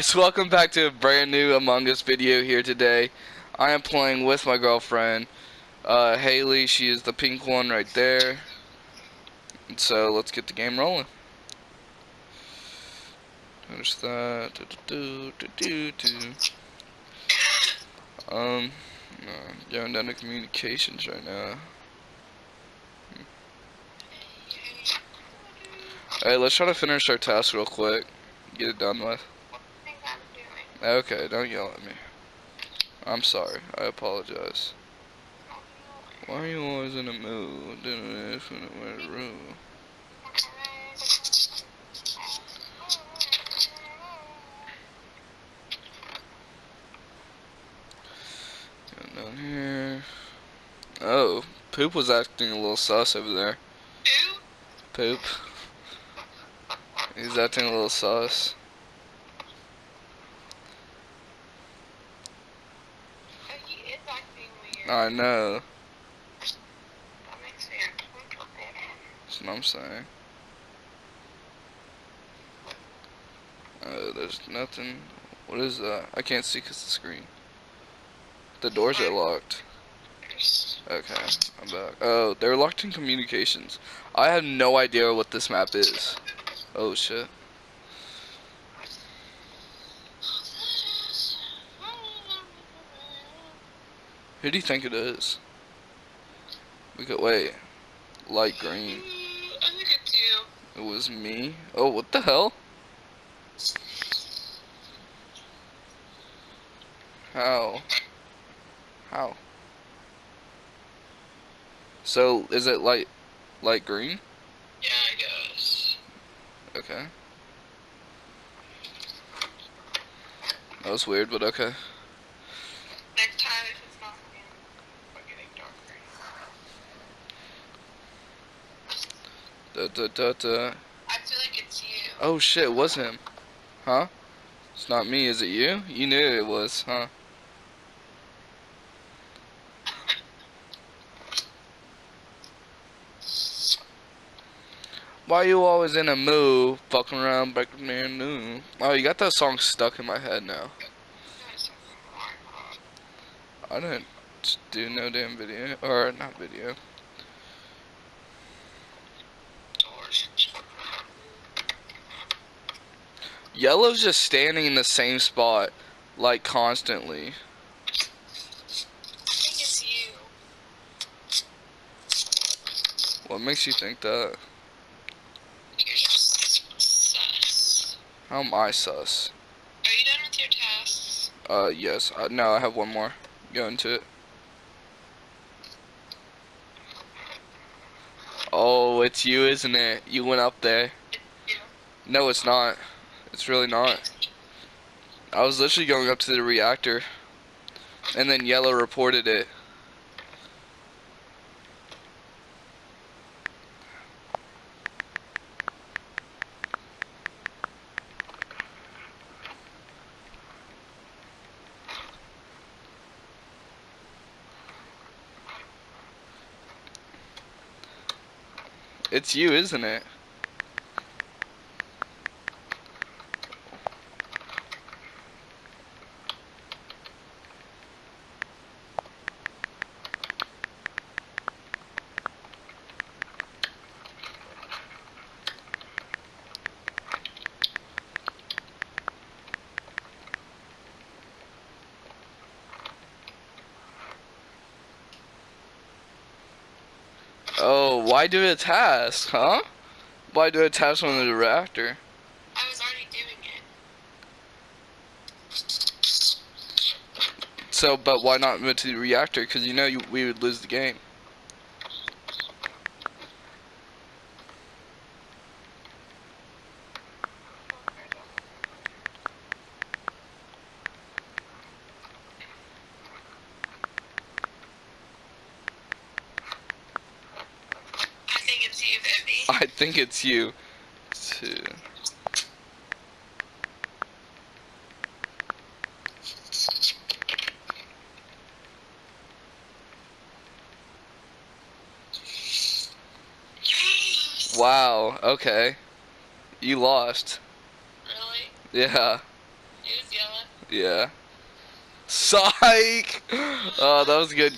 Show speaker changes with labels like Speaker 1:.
Speaker 1: So welcome back to a brand new Among Us video here today. I am playing with my girlfriend, uh, Haley. She is the pink one right there. And so let's get the game rolling. Finish that. Do, do, do, do, Um, no, going down to communications right now. Hey, let's try to finish our task real quick. Get it done with. Okay, don't yell at me. I'm sorry. I apologize. Why are you always in a mood? Doing this in a room. down here. Oh, Poop was acting a little sus over there. Poop. He's acting a little sus. I know.
Speaker 2: That makes me.
Speaker 1: That's what I'm saying. Uh, there's nothing. What is that? I can't see because the screen. The doors are locked. Okay, I'm back. Oh, they're locked in communications. I have no idea what this map is. Oh shit. Who do you think it is? We could wait. Light green.
Speaker 2: I think it's you.
Speaker 1: It was me. Oh, what the hell? How? How? So, is it light, light green?
Speaker 2: Yeah, I guess.
Speaker 1: Okay. That was weird, but okay.
Speaker 2: Next time, if it's not green, we're getting darker.
Speaker 1: Da, da, da, da.
Speaker 2: I feel like it's you.
Speaker 1: Oh shit, it was him. Huh? It's not me, is it you? You knew it was, huh? Why you always in a mood, fucking around, breaking man new? Oh, you got that song stuck in my head now. I didn't do no damn video, or not video.
Speaker 2: Doors.
Speaker 1: Yellow's just standing in the same spot, like constantly.
Speaker 2: I think it's you.
Speaker 1: What makes you think that?
Speaker 2: You're just sus.
Speaker 1: How am I sus?
Speaker 2: Are you done with your tasks?
Speaker 1: Uh, yes. Uh, no, I have one more. Go into it. Oh, it's you, isn't it? You went up there. No, it's not. It's really not. I was literally going up to the reactor, and then Yellow reported it. It's you, isn't it? Why do a task, huh? Why do a task on the reactor?
Speaker 2: I was already doing it.
Speaker 1: So, but why not move to the reactor? Because you know you, we would lose the game.
Speaker 2: I think it's you, Vivi.
Speaker 1: I think it's you. Too. Wow. Okay. You lost.
Speaker 2: Really?
Speaker 1: Yeah.
Speaker 2: He was yelling.
Speaker 1: Yeah. Psych! Oh, that was good